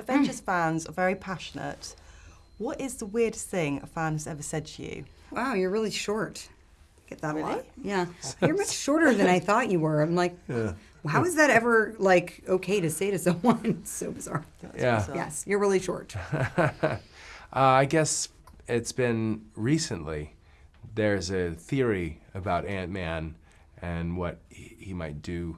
Avengers fans are very passionate. What is the weirdest thing a fan has ever said to you? Wow, you're really short. Get that a lot. Yeah, you're much shorter than I thought you were. I'm like, how is that ever like okay to say to someone? It's so bizarre. Yeah. bizarre. Yes, you're really short. Uh, I guess it's been recently. There's a theory about Ant Man and what he, he might do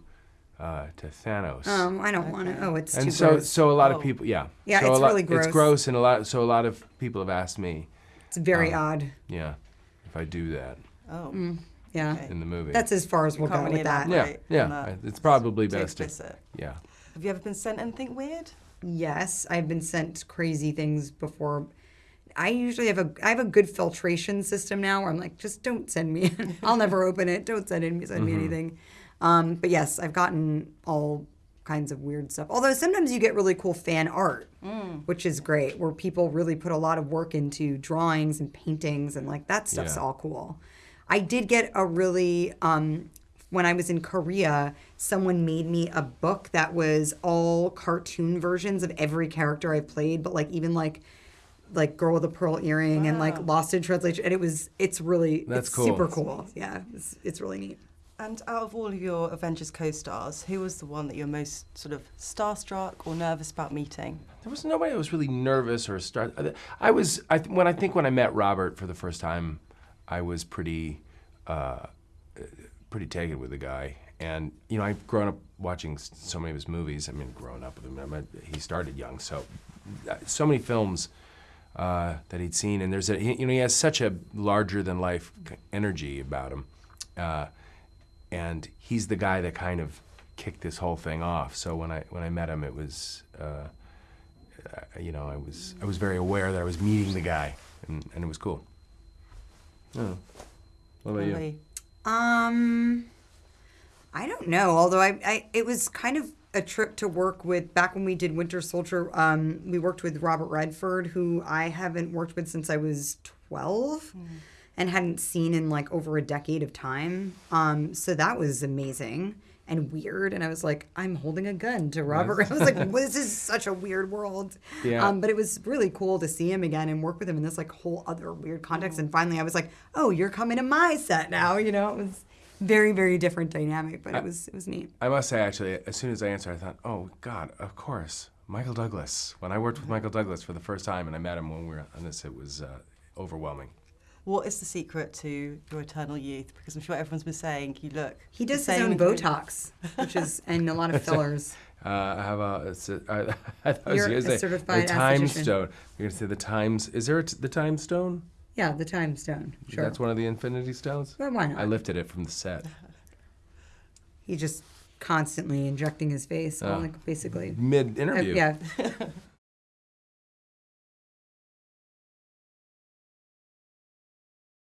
uh, to Thanos. Um, I don't want to. Oh, it's too and so, gross. so a lot Oh. of people, yeah, Yeah, so it's a lot, really gross. It's gross, and a lot. So a lot of people have asked me, it's very um, odd. yeah, if I do that Oh, Yeah, okay. in the movie. that's as far as You we'll can't go with that. yeah, elaborate yeah. on that. It's probably Too best. To, explicit. yeah. Have you ever been sent anything weird? Yes, I've been sent crazy things before. I usually have a I have a good filtration system now where I'm like, just don't send me. I'll never open it. Don't send me send me anything. Um, but yes, I've gotten all kinds of weird stuff. Although sometimes you get really cool fan art, which is great, where people really put a lot of work into drawings and paintings and like that stuff's Yeah. all cool. I did get a really um, when I was in Korea, someone made me a book that was all cartoon versions of every character I played, but like even like like Girl with a Pearl Earring and like Lost in Translation, and it was it's really That's it's cool. super cool. Yeah, it's, it's really neat. And out of all of your Avengers co-stars, who was the one that you're most sort of starstruck or nervous about meeting? There was nobody I was really nervous or start. I was I when I think when I met Robert for the first time, I was pretty uh, pretty taken with the guy. And you know, I've grown up watching so many of his movies. I mean, growing up with him. I mean, he started young, so uh, so many films uh, that he'd seen. And there's a you know he has such a larger than life energy about him. Uh, and he's the guy that kind of kicked this whole thing off. So when I when I met him, it was uh, uh, you know I was I was very aware that I was meeting the guy, and, and it was cool. Oh. What about you? Um, I don't know. Although I, I, it was kind of a trip to work with. Back when we did Winter Soldier, um, we worked with Robert Redford, who I haven't worked with since I was twelve, and hadn't seen in like over a decade of time. Um, so that was amazing and weird. And I was like, I'm holding a gun to Robert. I was like, this is such a weird world. Yeah. Um, but it was really cool to see him again and work with him in this like whole other weird context. And finally, I was like, oh, you're coming to my set now. You know, it was very very different dynamic, but it was it was neat. I must say, actually, as soon as I answered, I thought, oh God, of course, Michael Douglas. When I worked with Michael Douglas for the first time, and I met him when we were on this, it was uh, overwhelming. What is the secret to your eternal youth? Because I'm sure everyone's been saying you look. He does his own. Botox, which is and a lot of fillers. Uh, I have a. It's a I, I thought I was You're going a to say certified the time stone. You're going to say the times. Is there a t- the time stone? Yeah, the time stone. Sure. That's one of the Infinity Stones. Well, why not? I lifted it from the set. He just constantly injecting his face, all Oh. like basically. Mid Uh, interview. yeah.